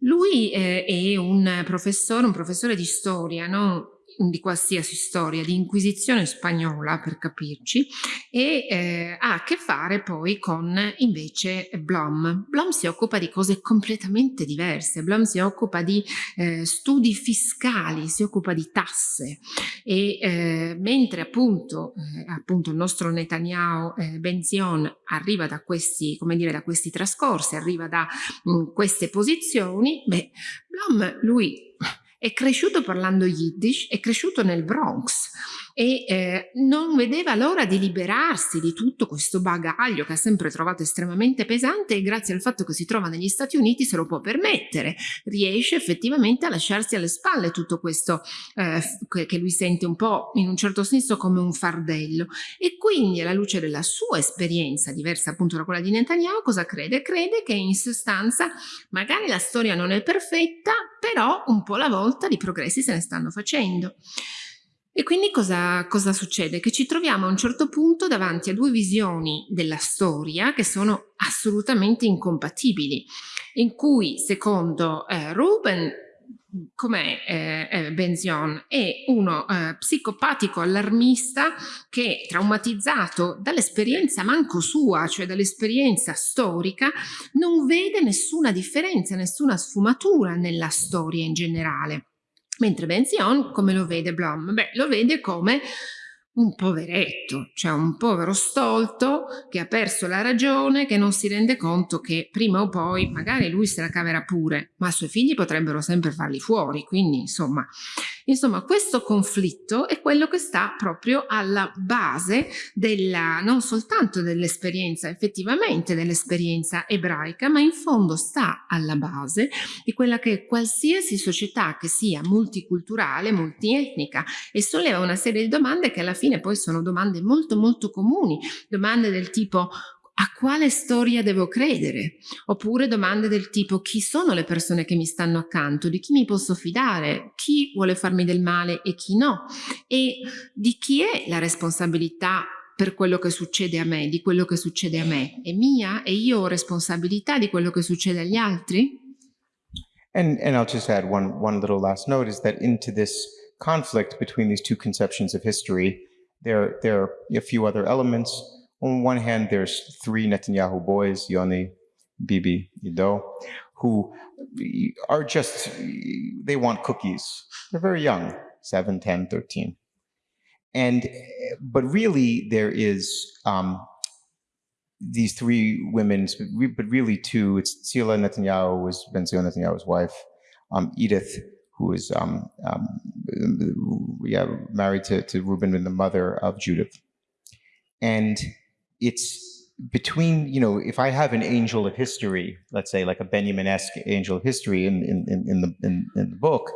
Lui eh, è un professore, un professore di storia, no? Di qualsiasi storia, di inquisizione spagnola per capirci, e eh, ha a che fare poi con invece Blom. Blom si occupa di cose completamente diverse, Blom si occupa di eh, studi fiscali, si occupa di tasse e eh, mentre appunto, eh, appunto, il nostro Netanyahu eh, Benzion arriva da questi, come dire, da questi trascorsi, arriva da mh, mm, queste posizioni, beh, Blom lui è cresciuto parlando Yiddish, è cresciuto nel Bronx e eh, non vedeva l'ora di liberarsi di tutto questo bagaglio che ha sempre trovato estremamente pesante e grazie al fatto che si trova negli Stati Uniti se lo può permettere, riesce effettivamente a lasciarsi alle spalle tutto questo eh, che lui sente un po' in un certo senso come un fardello e quindi alla luce della sua esperienza diversa appunto da quella di Netanyahu cosa crede? Crede che in sostanza magari la storia non è perfetta però un po' alla volta di progressi se ne stanno facendo. E quindi cosa, cosa, succede? Che ci troviamo a un certo punto davanti a due visioni della storia che sono assolutamente incompatibili, in cui secondo eh, Ruben com'è eh, eh, Benzion? È uno eh, psicopatico allarmista che traumatizzato dall'esperienza manco sua, cioè dall'esperienza storica, non vede nessuna differenza, nessuna sfumatura nella storia in generale. Mentre Benzion, come lo vede Blom? Beh, lo vede come un poveretto, cioè un povero stolto che ha perso la ragione, che non si rende conto che prima o poi magari lui se la caverà pure, ma i suoi figli potrebbero sempre farli fuori, quindi insomma Insomma, questo conflitto è quello che sta proprio alla base della, non soltanto dell'esperienza, effettivamente dell'esperienza ebraica, ma in fondo sta alla base di quella che qualsiasi società che sia multiculturale, multietnica e solleva una serie di domande che alla fine poi sono domande molto molto comuni, domande del tipo a quale storia devo credere? Oppure domande del tipo chi sono le persone che mi stanno accanto, di chi mi posso fidare, chi vuole farmi del male e chi no, e di chi è la responsabilità per quello che succede a me, di quello che succede a me. È mia e io ho responsabilità di quello che succede agli altri? And, and I'll just add one, one little last note is that into this conflict between these two conceptions of history, there, there are a few other elements on one hand, there's three Netanyahu boys, Yoni, Bibi, Ido, who are just, they want cookies. They're very young, 7, 10, 13. And, but really there is um, these three women, but really two, it's Tzila Netanyahu, was Ben Netanyahu's wife, um, Edith, who is um, um, yeah, married to, to Reuben and the mother of Judith. And it's between, you know, if I have an angel of history, let's say like a Benjamin-esque angel of history in, in, in, the, in, in, the book,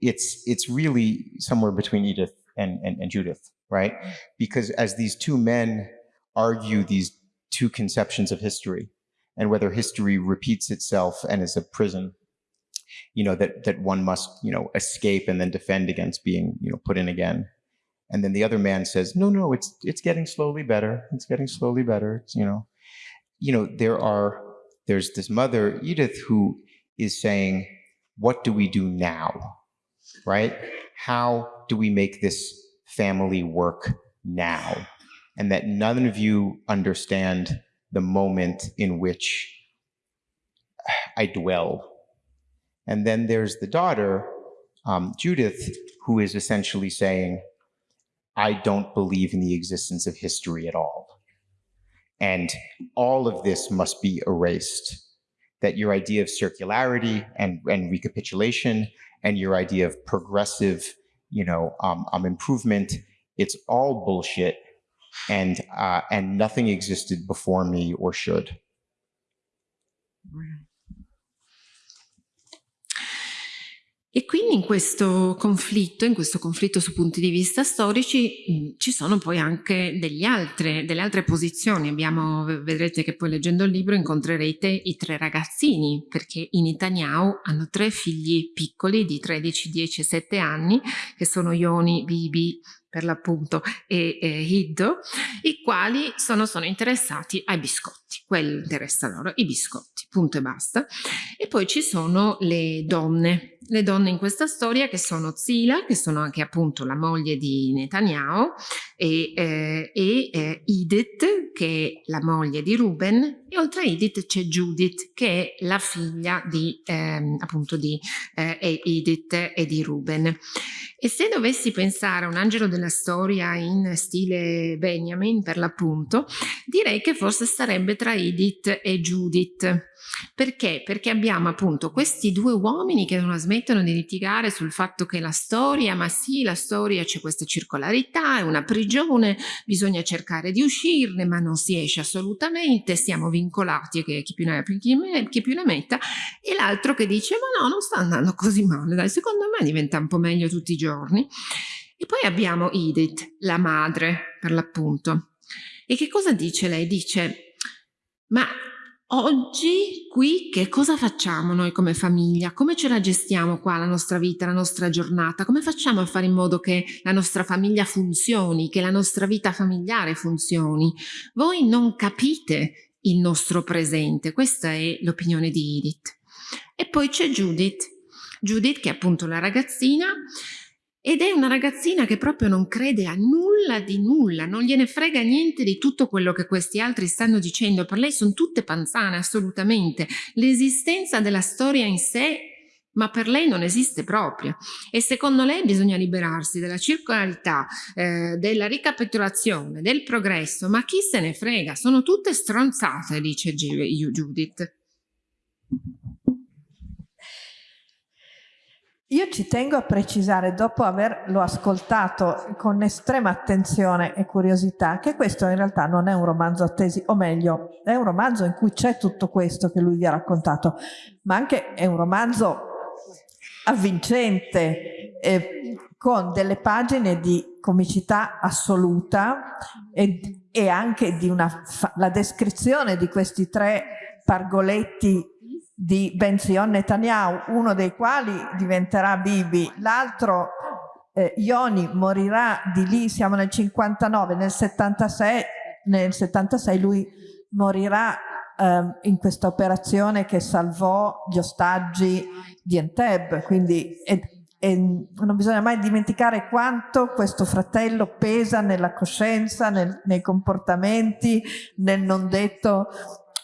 it's, it's really somewhere between Edith and, and, and Judith, right? Because as these two men argue these two conceptions of history and whether history repeats itself and is a prison, you know, that, that one must, you know, escape and then defend against being, you know, put in again. And then the other man says, no, no, it's, it's getting slowly better. It's getting slowly better. It's, you know, you know, there are, there's this mother, Edith, who is saying, what do we do now? Right? How do we make this family work now? And that none of you understand the moment in which I dwell. And then there's the daughter, um, Judith, who is essentially saying, I don't believe in the existence of history at all. And all of this must be erased. That your idea of circularity and, and recapitulation and your idea of progressive, you know, um, um, improvement, it's all bullshit and, uh, and nothing existed before me or should. E quindi in questo conflitto, in questo conflitto su punti di vista storici, ci sono poi anche altre, delle altre posizioni. Abbiamo, vedrete che poi leggendo il libro incontrerete i tre ragazzini, perché i Netanyahu hanno tre figli piccoli di 13, 10 e 7 anni, che sono Ioni, Bibi per l'appunto e, e Hiddo, i quali sono, sono interessati ai biscotti, quello interessa loro, i biscotti, punto e basta. E poi ci sono le donne, le donne in questa storia che sono Zila, che sono anche appunto la moglie di Netanyahu, e, eh, e eh, Edith, che è la moglie di Ruben, e oltre a Edith c'è Judith, che è la figlia di, eh, appunto di eh, Edith e di Ruben. E se dovessi pensare a un angelo della storia in stile Benjamin, per l'appunto, direi che forse starebbe tra Edith e Judith. Perché? Perché abbiamo appunto questi due uomini che non smettono di litigare sul fatto che la storia, ma sì, la storia c'è questa circolarità, è una prigione, bisogna cercare di uscirne, ma non si esce assolutamente, siamo vincolati, che chi più ne ha più, chi, chi più ne metta, e l'altro che dice ma no, non sta andando così male, dai, secondo me diventa un po' meglio tutti i giorni. E poi abbiamo Edith, la madre, per l'appunto. E che cosa dice lei? Dice, ma Oggi qui che cosa facciamo noi come famiglia? Come ce la gestiamo qua la nostra vita, la nostra giornata? Come facciamo a fare in modo che la nostra famiglia funzioni, che la nostra vita familiare funzioni? Voi non capite il nostro presente, questa è l'opinione di Edith. E poi c'è Judith, Judith che è appunto la ragazzina ed è una ragazzina che proprio non crede a nulla di nulla, non gliene frega niente di tutto quello che questi altri stanno dicendo. Per lei sono tutte panzane, assolutamente. L'esistenza della storia in sé ma per lei non esiste proprio e secondo lei bisogna liberarsi della circolarità, eh, della ricapitolazione, del progresso, ma chi se ne frega, sono tutte stronzate, dice Judith. Io ci tengo a precisare, dopo averlo ascoltato con estrema attenzione e curiosità, che questo in realtà non è un romanzo a tesi, o meglio, è un romanzo in cui c'è tutto questo che lui vi ha raccontato, ma anche è un romanzo avvincente, eh, con delle pagine di comicità assoluta e, e anche di una, la descrizione di questi tre pargoletti di Benzion Netanyahu, uno dei quali diventerà Bibi, l'altro eh, Ioni morirà di lì, siamo nel 59, nel 76, nel 76 lui morirà eh, in questa operazione che salvò gli ostaggi di Entebbe, quindi e, e non bisogna mai dimenticare quanto questo fratello pesa nella coscienza, nel, nei comportamenti, nel non detto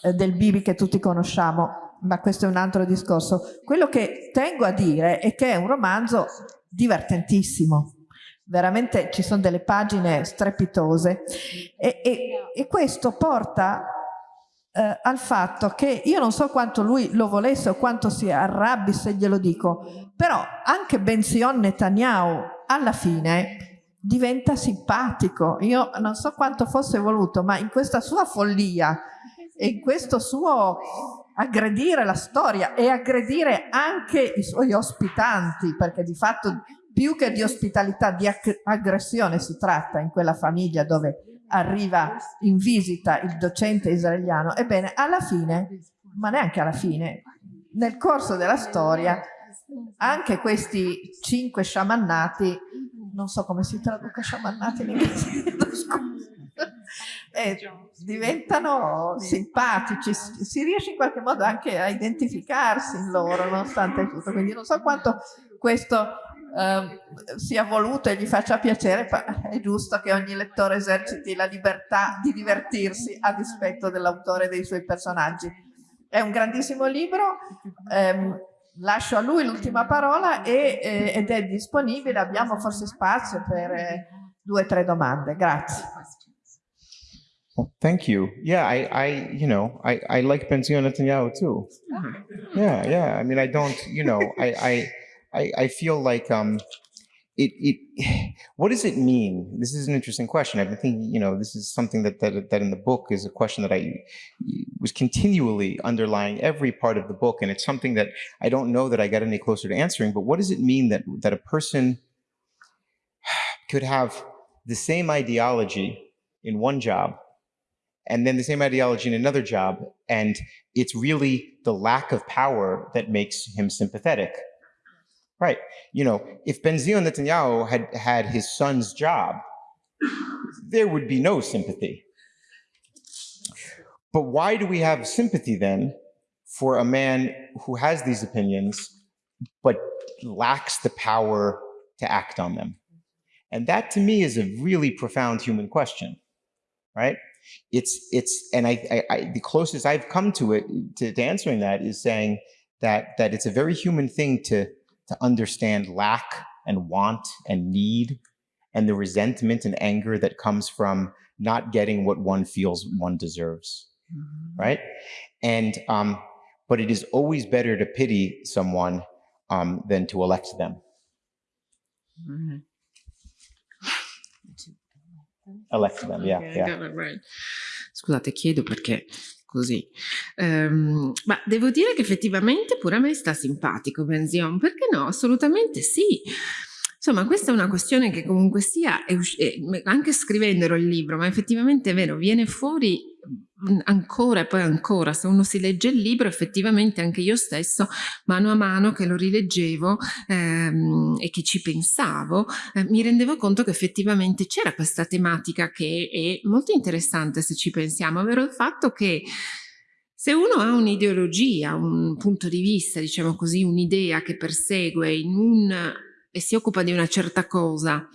eh, del Bibi che tutti conosciamo ma questo è un altro discorso. Quello che tengo a dire è che è un romanzo divertentissimo, veramente ci sono delle pagine strepitose e, e, e questo porta eh, al fatto che io non so quanto lui lo volesse o quanto si arrabbi se glielo dico, però anche Benzion Netanyahu alla fine diventa simpatico. Io non so quanto fosse voluto, ma in questa sua follia e in questo suo aggredire la storia e aggredire anche i suoi ospitanti, perché di fatto più che di ospitalità, di aggressione si tratta in quella famiglia dove arriva in visita il docente israeliano. Ebbene, alla fine, ma neanche alla fine, nel corso della storia, anche questi cinque sciamannati, non so come si traduca sciamannati in inglese, eh, diventano simpatici, si riesce in qualche modo anche a identificarsi in loro nonostante tutto, quindi non so quanto questo eh, sia voluto e gli faccia piacere, ma è giusto che ogni lettore eserciti la libertà di divertirsi a dispetto dell'autore e dei suoi personaggi. È un grandissimo libro, ehm, lascio a lui l'ultima parola e, eh, ed è disponibile, abbiamo forse spazio per eh, due o tre domande. Grazie. Well, thank you. Yeah, I, I, you know, I, I like Benzion Netanyahu too. Yeah, yeah. I mean, I don't, you know, I, I, I, I feel like, um, it, it, what does it mean? This is an interesting question. I've been thinking, you know, this is something that, that, that in the book is a question that I was continually underlying every part of the book. And it's something that I don't know that I got any closer to answering, but what does it mean that, that a person could have the same ideology in one job and then the same ideology in another job. And it's really the lack of power that makes him sympathetic Right. You know, if Benzion Netanyahu had had his son's job, there would be no sympathy. But why do we have sympathy then for a man who has these opinions but lacks the power to act on them? And that to me is a really profound human question, right? It's, it's, and I, I, I the closest I've come to it, to, to answering that is saying that, that it's a very human thing to, to understand lack and want and need and the resentment and anger that comes from not getting what one feels one deserves, mm -hmm. right? And, um, but it is always better to pity someone um, than to elect them. Mm -hmm. Elect them, yeah, okay, yeah. Right. Scusate, chiedo perché così. Um, ma devo dire che effettivamente pure a me sta simpatico Benzion, perché no? Assolutamente sì. Insomma, questa è una questione che comunque sia, anche scrivendolo il libro, ma effettivamente è vero, viene fuori ancora e poi ancora, se uno si legge il libro, effettivamente anche io stesso, mano a mano che lo rileggevo ehm, e che ci pensavo, eh, mi rendevo conto che effettivamente c'era questa tematica che è molto interessante se ci pensiamo, ovvero il fatto che se uno ha un'ideologia, un punto di vista, diciamo così, un'idea che persegue in un e si occupa di una certa cosa,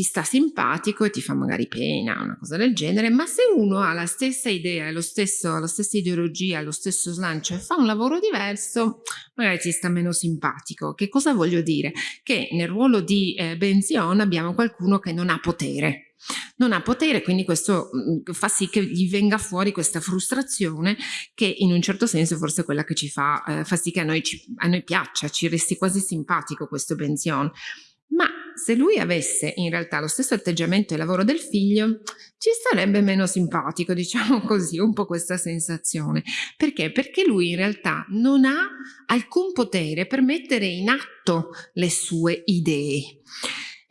ti sta simpatico e ti fa magari pena, una cosa del genere, ma se uno ha la stessa idea, lo stesso, la stessa ideologia, lo stesso slancio e fa un lavoro diverso, magari ti sta meno simpatico. Che cosa voglio dire? Che nel ruolo di eh, Benzion abbiamo qualcuno che non ha potere, non ha potere, quindi questo mm, fa sì che gli venga fuori questa frustrazione che in un certo senso forse è quella che ci fa, eh, fa sì che a noi, ci, a noi piaccia, ci resti quasi simpatico questo Benzion. Ma se lui avesse in realtà lo stesso atteggiamento e lavoro del figlio, ci sarebbe meno simpatico, diciamo così, un po' questa sensazione. Perché? Perché lui in realtà non ha alcun potere per mettere in atto le sue idee.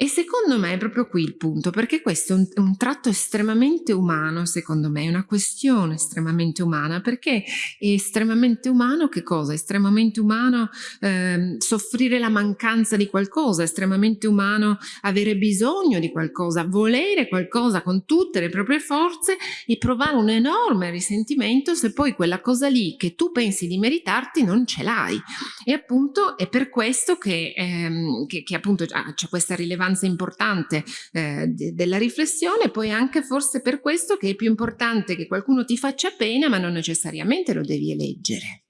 E secondo me è proprio qui il punto, perché questo è un, un, tratto estremamente umano, secondo me, è una questione estremamente umana, perché è estremamente umano che cosa? È estremamente umano eh, soffrire la mancanza di qualcosa, è estremamente umano avere bisogno di qualcosa, volere qualcosa con tutte le proprie forze e provare un enorme risentimento se poi quella cosa lì che tu pensi di meritarti non ce l'hai. E appunto è per questo che, ehm, che, che appunto c'è questa rilevanza rilevanza importante eh, de della riflessione, poi anche forse per questo che è più importante che qualcuno ti faccia pena, ma non necessariamente lo devi eleggere.